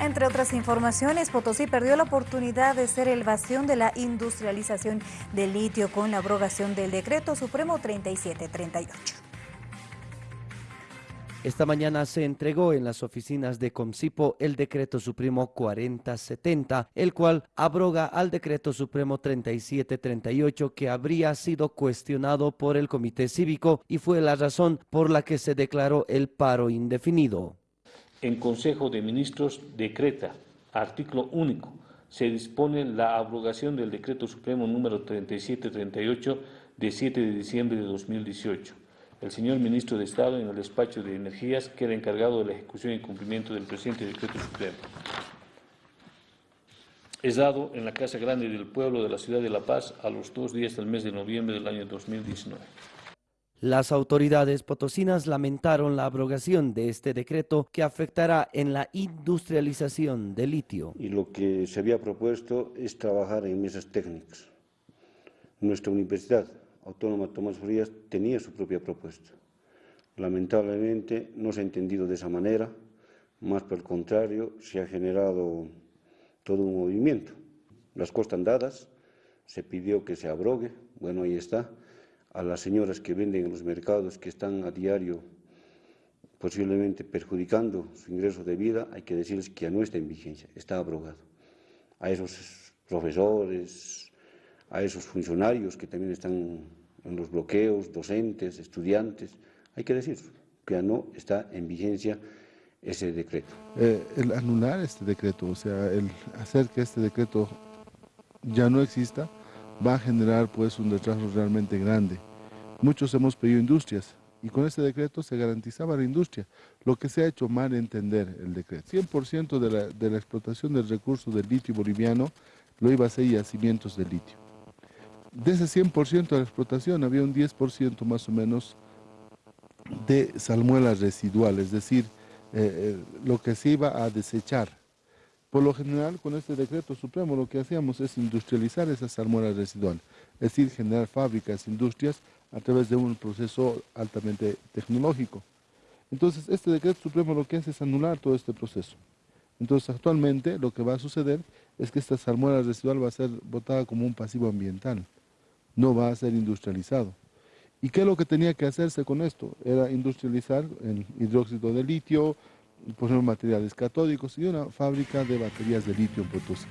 Entre otras informaciones, Potosí perdió la oportunidad de ser el bastión de la industrialización del litio con la abrogación del Decreto Supremo 3738. Esta mañana se entregó en las oficinas de Comsipo el Decreto Supremo 4070, el cual abroga al Decreto Supremo 3738 que habría sido cuestionado por el Comité Cívico y fue la razón por la que se declaró el paro indefinido en Consejo de Ministros decreta, artículo único, se dispone la abrogación del Decreto Supremo número 3738 de 7 de diciembre de 2018. El señor Ministro de Estado, en el despacho de Energías, queda encargado de la ejecución y cumplimiento del presente Decreto Supremo. Es dado en la Casa Grande del Pueblo de la Ciudad de La Paz a los dos días del mes de noviembre del año 2019. Las autoridades potosinas lamentaron la abrogación de este decreto que afectará en la industrialización del litio. Y lo que se había propuesto es trabajar en mesas técnicas. Nuestra Universidad Autónoma Tomás Frías tenía su propia propuesta. Lamentablemente no se ha entendido de esa manera, más por el contrario se ha generado todo un movimiento. Las costas dadas, se pidió que se abrogue, bueno, ahí está, a las señoras que venden en los mercados, que están a diario posiblemente perjudicando su ingreso de vida, hay que decirles que ya no está en vigencia, está abrogado. A esos profesores, a esos funcionarios que también están en los bloqueos, docentes, estudiantes, hay que decir que ya no está en vigencia ese decreto. Eh, el anular este decreto, o sea, el hacer que este decreto ya no exista, va a generar pues un retraso realmente grande. Muchos hemos pedido industrias y con este decreto se garantizaba la industria, lo que se ha hecho mal entender el decreto. 100% de la, de la explotación del recurso del litio boliviano lo iba a ser yacimientos de litio. De ese 100% de la explotación había un 10% más o menos de salmuelas residuales, es decir, eh, eh, lo que se iba a desechar por lo general, con este decreto supremo lo que hacíamos es industrializar esas salmueras residuales, es decir, generar fábricas, industrias a través de un proceso altamente tecnológico. Entonces, este decreto supremo lo que hace es anular todo este proceso. Entonces, actualmente lo que va a suceder es que esta salmuera residual va a ser votada como un pasivo ambiental, no va a ser industrializado. ¿Y qué es lo que tenía que hacerse con esto? Era industrializar el hidróxido de litio, por ejemplo, materiales catódicos y una fábrica de baterías de litio en Potosí.